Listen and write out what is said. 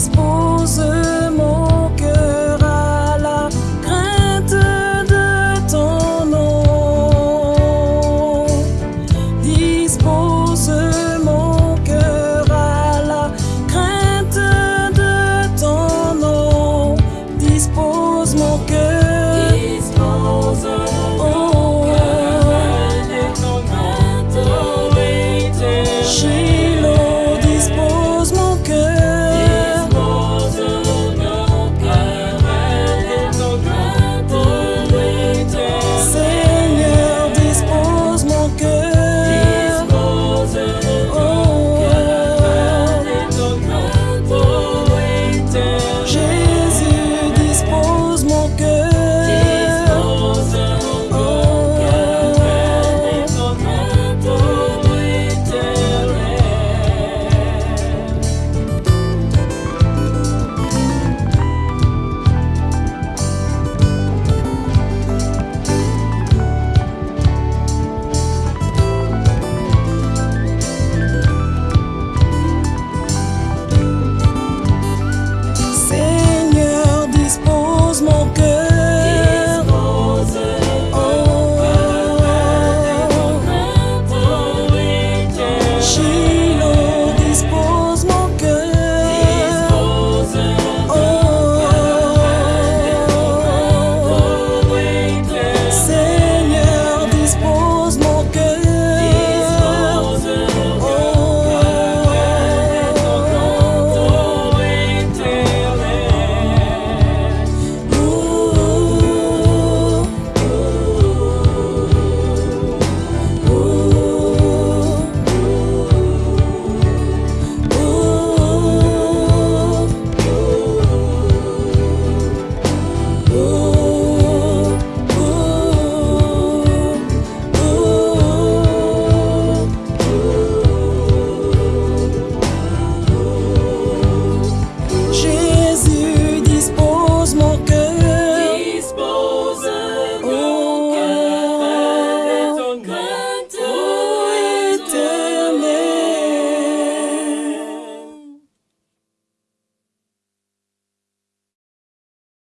is born.